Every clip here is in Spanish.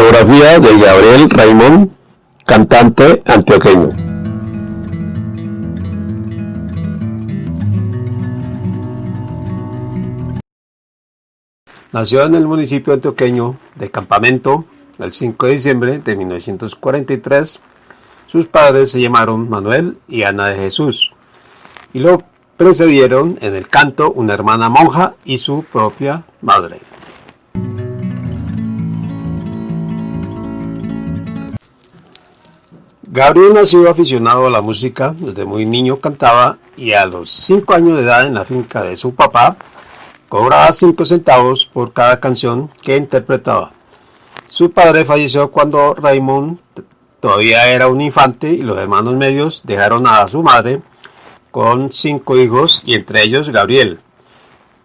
Biografía de Gabriel Raymond, cantante antioqueño. Nació en el municipio antioqueño de Campamento el 5 de diciembre de 1943. Sus padres se llamaron Manuel y Ana de Jesús y lo precedieron en el canto una hermana monja y su propia madre. Gabriel nació aficionado a la música, desde muy niño cantaba y a los 5 años de edad en la finca de su papá cobraba 5 centavos por cada canción que interpretaba. Su padre falleció cuando Raymond todavía era un infante y los hermanos medios dejaron a su madre con cinco hijos y entre ellos Gabriel,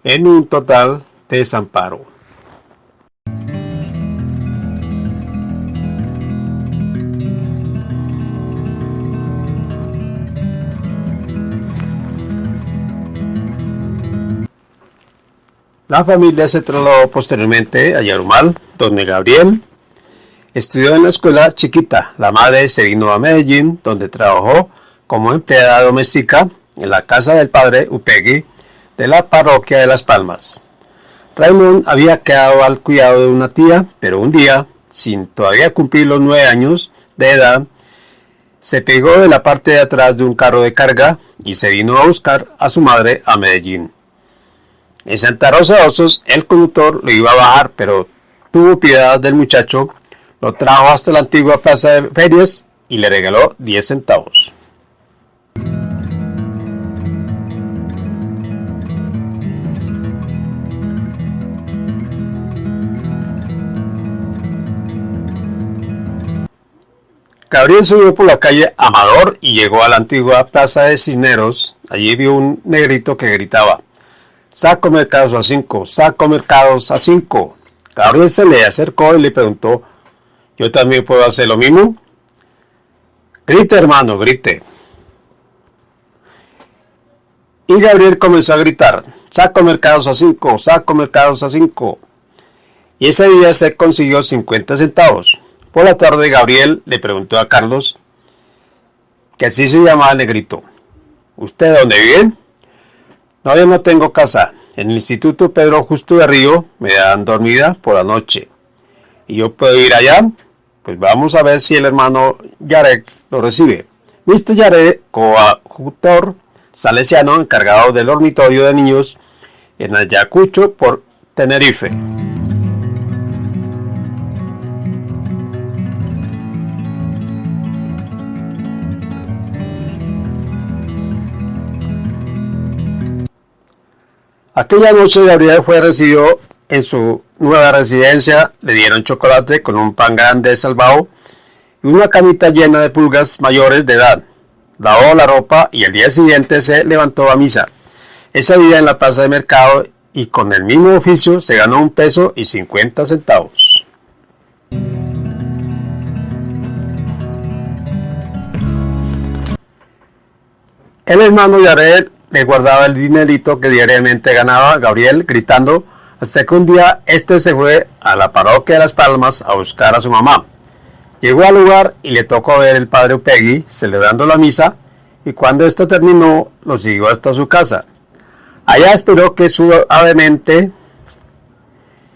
en un total desamparo. La familia se trasladó posteriormente a Yarumal, donde Gabriel estudió en la escuela chiquita. La madre se vino a Medellín, donde trabajó como empleada doméstica en la casa del padre Upegui de la parroquia de Las Palmas. Raymond había quedado al cuidado de una tía, pero un día, sin todavía cumplir los nueve años de edad, se pegó de la parte de atrás de un carro de carga y se vino a buscar a su madre a Medellín. En Santa Rosa Osos, el conductor lo iba a bajar, pero tuvo piedad del muchacho, lo trajo hasta la antigua plaza de ferias y le regaló 10 centavos. Gabriel subió por la calle Amador y llegó a la antigua plaza de Cisneros. Allí vio un negrito que gritaba, Saco mercados a cinco, saco mercados a cinco. Gabriel se le acercó y le preguntó, ¿yo también puedo hacer lo mismo? Grite, hermano, grite. Y Gabriel comenzó a gritar, saco mercados a cinco, saco mercados a cinco. Y ese día se consiguió 50 centavos. Por la tarde Gabriel le preguntó a Carlos, que así se llamaba el negrito, ¿usted dónde vive? No, yo no tengo casa. En el Instituto Pedro Justo de Río me dan dormida por la noche. ¿Y yo puedo ir allá? Pues vamos a ver si el hermano Yarek lo recibe. Mr. Yarek, coadjutor salesiano encargado del dormitorio de niños en Ayacucho por Tenerife. Aquella noche Gabriel fue recibido en su nueva residencia, le dieron chocolate con un pan grande salvado y una camita llena de pulgas mayores de edad. Lavó la ropa y al día siguiente se levantó a misa. Esa día en la plaza de mercado y con el mismo oficio se ganó un peso y 50 centavos. El hermano Yared le guardaba el dinerito que diariamente ganaba Gabriel, gritando, hasta que un día este se fue a la parroquia de Las Palmas a buscar a su mamá. Llegó al lugar y le tocó ver el padre Upegui celebrando la misa, y cuando esto terminó, lo siguió hasta su casa. Allá esperó que suavemente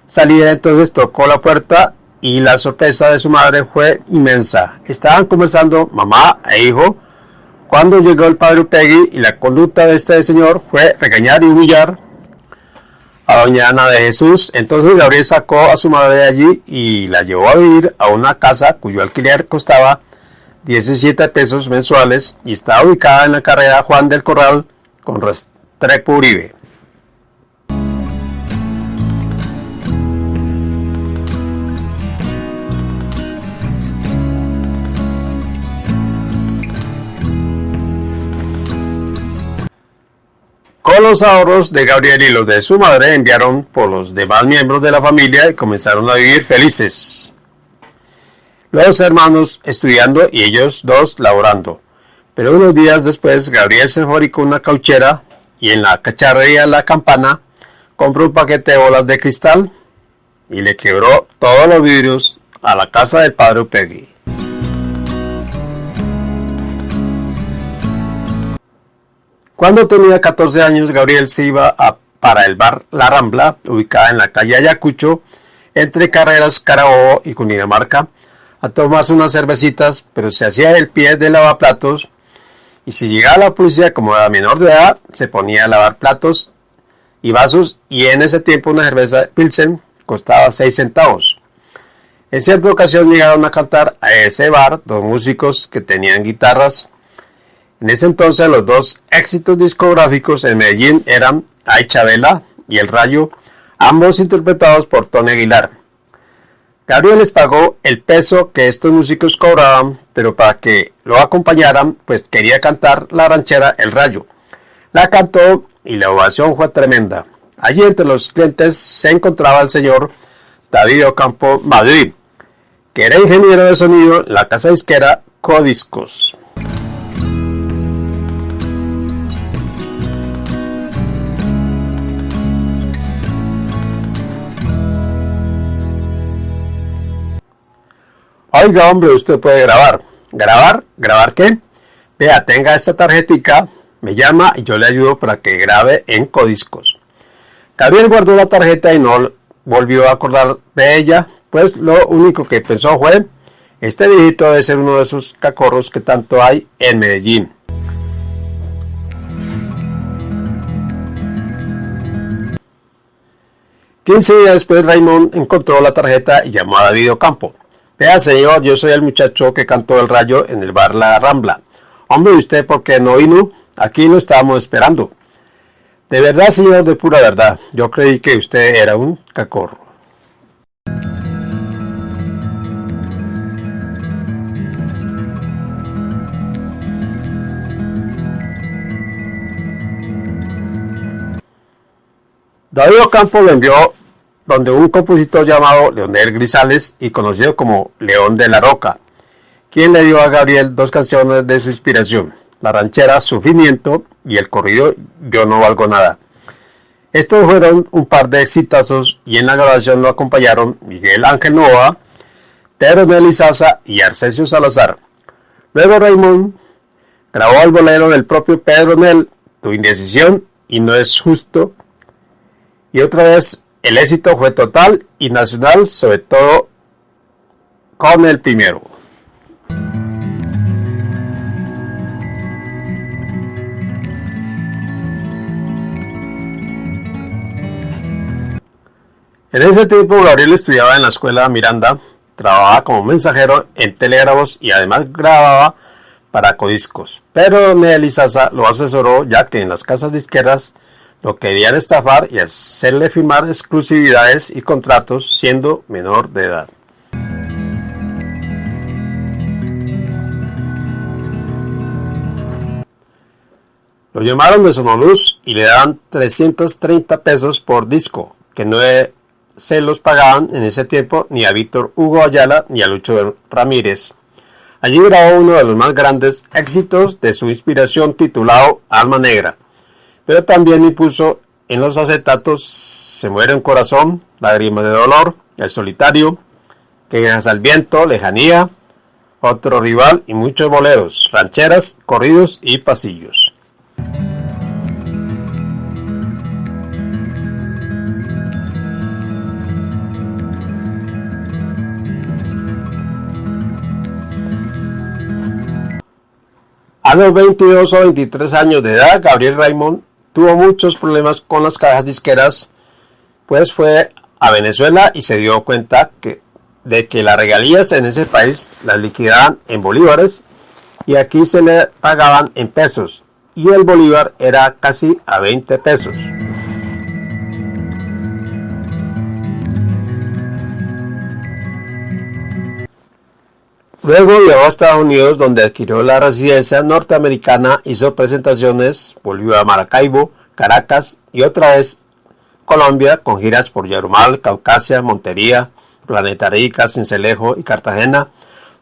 saliera, entonces tocó la puerta y la sorpresa de su madre fue inmensa. Estaban conversando mamá e hijo, cuando llegó el padre Upegui y la conducta de este señor fue regañar y humillar a doña Ana de Jesús, entonces Gabriel sacó a su madre de allí y la llevó a vivir a una casa cuyo alquiler costaba 17 pesos mensuales y estaba ubicada en la carrera Juan del Corral con Restrepo Uribe. Los ahorros de Gabriel y los de su madre enviaron por los demás miembros de la familia y comenzaron a vivir felices. Los hermanos estudiando y ellos dos laborando. Pero unos días después Gabriel se fabricó una cauchera y en la cacharrería La Campana compró un paquete de bolas de cristal y le quebró todos los vidrios a la casa del padre Upegui. Cuando tenía 14 años, Gabriel se iba a, para el bar La Rambla, ubicada en la calle Ayacucho, entre Carreras, Carabobo y Cundinamarca, a tomarse unas cervecitas, pero se hacía el pie de lavaplatos y si llegaba la policía como era menor de edad, se ponía a lavar platos y vasos y en ese tiempo una cerveza Pilsen costaba 6 centavos. En cierta ocasión llegaron a cantar a ese bar dos músicos que tenían guitarras. En ese entonces los dos éxitos discográficos en Medellín eran Ay Chabela y El Rayo, ambos interpretados por Tony Aguilar. Gabriel les pagó el peso que estos músicos cobraban, pero para que lo acompañaran, pues quería cantar la ranchera El Rayo. La cantó y la ovación fue tremenda. Allí entre los clientes se encontraba el señor David Ocampo Madrid, que era ingeniero de sonido en la casa disquera Codiscos. Oiga, hombre, usted puede grabar. ¿Grabar? ¿Grabar qué? Vea, tenga esta tarjetica, me llama y yo le ayudo para que grabe en Codiscos. Gabriel guardó la tarjeta y no volvió a acordar de ella, pues lo único que pensó fue, este viejito debe ser uno de esos cacorros que tanto hay en Medellín. Quince días después Raymond encontró la tarjeta y llamó a David Ocampo. Vea, señor, yo soy el muchacho que cantó el rayo en el bar La Rambla. Hombre, ¿usted por qué no vino? Aquí lo estábamos esperando. De verdad, señor, de pura verdad. Yo creí que usted era un cacorro. David Ocampo lo envió donde un compositor llamado Leonel Grisales y conocido como León de la Roca, quien le dio a Gabriel dos canciones de su inspiración, la ranchera Sufrimiento y el corrido Yo no valgo nada. Estos fueron un par de exitazos y en la grabación lo acompañaron Miguel Ángel Nova, Pedro Melizaza y Arcesio Salazar. Luego Raymond grabó el bolero del propio Pedro Nel, Tu indecisión y no es justo. Y otra vez el éxito fue total y nacional, sobre todo con el primero. En ese tiempo Gabriel estudiaba en la escuela Miranda, trabajaba como mensajero en telégrafos y además grababa para codiscos. Pero Nelly Sasa lo asesoró ya que en las casas disqueras lo querían estafar y hacerle firmar exclusividades y contratos siendo menor de edad. Lo llamaron de Sonoluz y le daban 330 pesos por disco, que no se los pagaban en ese tiempo ni a Víctor Hugo Ayala ni a Lucho Ramírez. Allí grabó uno de los más grandes éxitos de su inspiración titulado Alma Negra pero también impuso en los acetatos Se muere un corazón, Lágrimas de dolor, El solitario, Que al viento, Lejanía, Otro rival y muchos boleros, rancheras, corridos y pasillos. A los 22 o 23 años de edad, Gabriel Raymond tuvo muchos problemas con las cajas disqueras, pues fue a Venezuela y se dio cuenta que, de que las regalías en ese país las liquidaban en bolívares y aquí se le pagaban en pesos y el bolívar era casi a 20 pesos. Luego viajó a Estados Unidos donde adquirió la residencia norteamericana, hizo presentaciones, volvió a Maracaibo, Caracas y otra vez Colombia con giras por Yarumal, Caucasia, Montería, Planeta Rica, Cincelejo y Cartagena.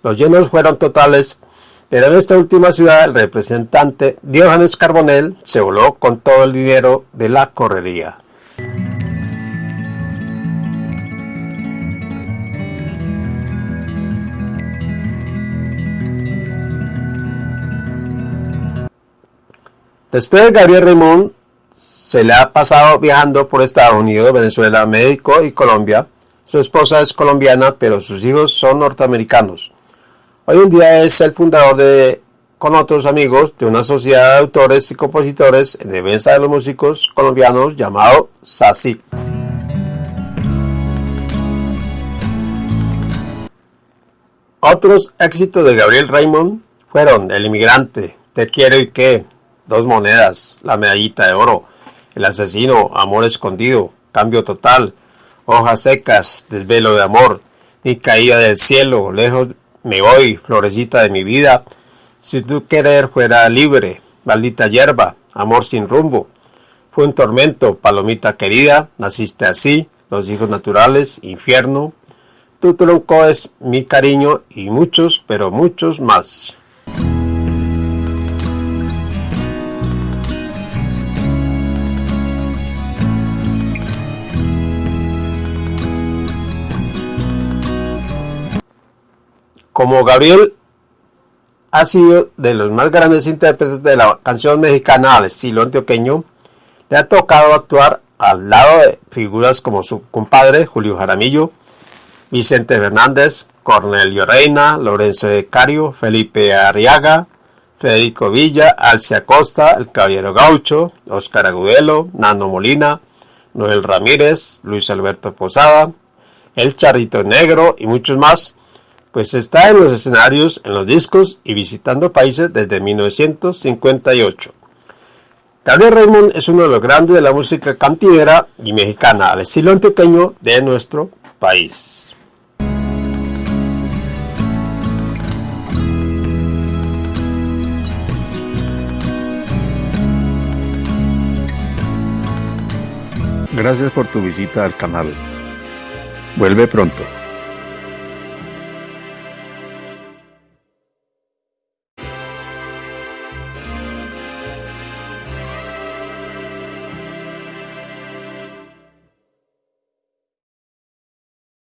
Los llenos fueron totales, pero en esta última ciudad el representante Diógenes Carbonell se voló con todo el dinero de la correría. Después de Gabriel Raymond se le ha pasado viajando por Estados Unidos, Venezuela, México y Colombia. Su esposa es colombiana, pero sus hijos son norteamericanos. Hoy en día es el fundador de, con otros amigos, de una sociedad de autores y compositores en defensa de los músicos colombianos llamado SACI. Otros éxitos de Gabriel Raymond fueron El inmigrante, Te quiero y qué, Dos monedas, La medallita de oro, El asesino, Amor escondido, Cambio total, Hojas secas, Desvelo de amor, Ni caída del cielo, Lejos me voy, Florecita de mi vida, Si tu querer fuera libre, Maldita hierba, Amor sin rumbo, Fue un tormento, Palomita querida, Naciste así, Los hijos naturales, Infierno, Tu tronco es mi cariño y muchos, pero muchos más. Como Gabriel ha sido de los más grandes intérpretes de la canción mexicana al estilo antioqueño, le ha tocado actuar al lado de figuras como su compadre Julio Jaramillo, Vicente Fernández, Cornelio Reina, Lorenzo de Cario, Felipe Arriaga, Federico Villa, Alcia Costa, El Caballero Gaucho, Óscar Agudelo, Nano Molina, Noel Ramírez, Luis Alberto Posada, El Charrito Negro y muchos más, pues está en los escenarios, en los discos y visitando países desde 1958. Gabriel Raymond es uno de los grandes de la música cantinera y mexicana al estilo antioqueño de nuestro país. Gracias por tu visita al canal. Vuelve pronto.